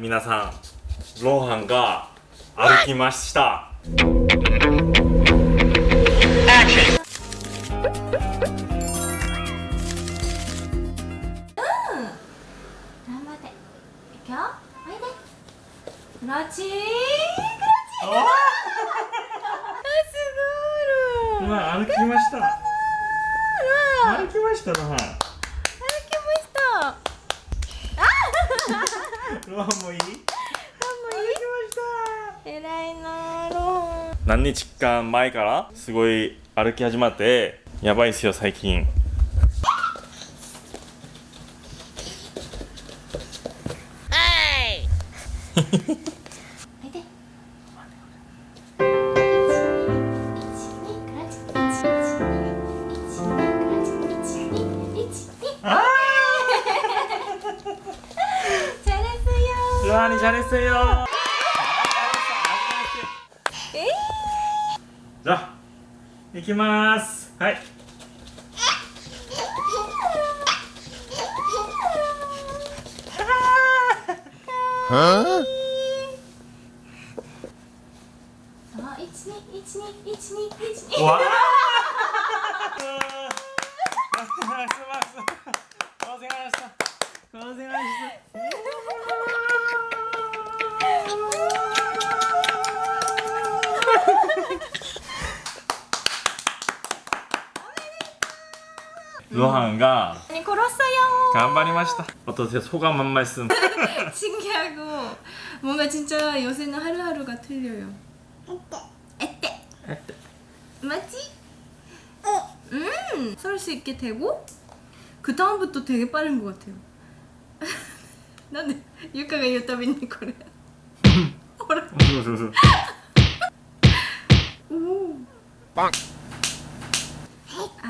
皆さんローハンが歩きました。頑張って。いくよおいで。クラッチクラッチあすごいロー。まあ歩きました。歩きましたローハ歩きましたンロンもいい？歩きましたえらいなーロー何日間前からすごい歩き始まってやばいっすよ最近。おい！であ ーローハンにチャレンジせよじゃあ行きます。はい。1わロ ハンが 아니 걸었어요.頑張りました어떠세요 소감 한 말씀 신기하고 뭔가 진짜 요새는 하루하루가 틀려요. 에떼. 에떼. 맞지? 음, 설 수 있게 되고 그 다음부터 되게 빠른 것 같아요. 나는 유카가言うたびにこれほらそうそうそうおお빵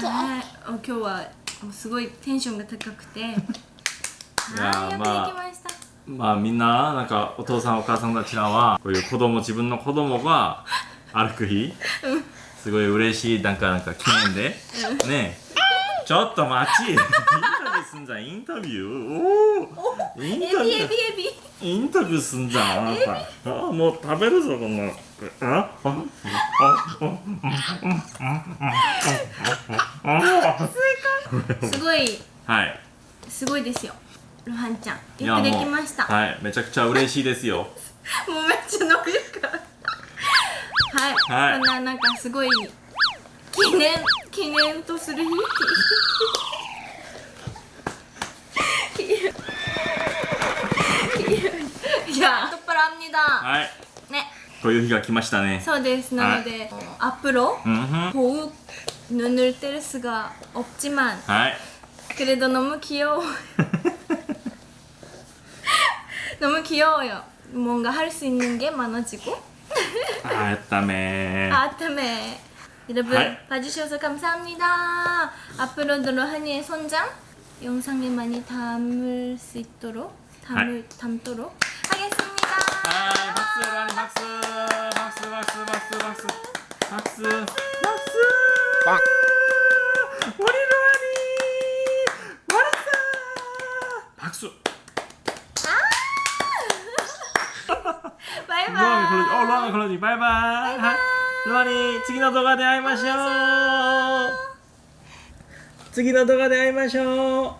あー今日は もうすごいテンションが高くて。いよくまあました、まあみんななんかお父さんお母さんたちらはこういう子供自分の子供が歩く日すごい嬉しいなんかなんか記念で。ねえ。ちょっと待ち。インタビューすんじゃん。インタビュー。おおインタビュー。エビエビインタビューすんじゃん。あなた。あもう食べるぞこんなああ すごい。はい。すごいですよ。ロハンちゃん。いやよくできました。はい。めちゃくちゃ嬉しいですよ。もうめっちゃ伸びるからはい、はい。こんななんかすごい記念記念とする日。いやトップランニだ。はい。ね。こういう日が来ましたね。そうです。なので、アップロうんふん。더욱 눈을 뗄 수가 없지만 아이. 그래도 너무 귀여워. 너무 귀여워요. 뭔가 할 수 있는 게 많아지고. 아따매. 아따매. 여러분 아이. 봐주셔서 감사합니다. 앞으로도 한이의 손장 영상에 많이 담을 수 있도록 담을 담도록 하겠습니다. 아이, 박수 라니 박수 박수. 박수 박수 박수 박수. 박수, 박수. 박수. 우리로아니말았다박수 바이바이 ロアニクロジおロアニクロジバイバイはいロアニ次の動画で会いましょう次の動画で会いましょう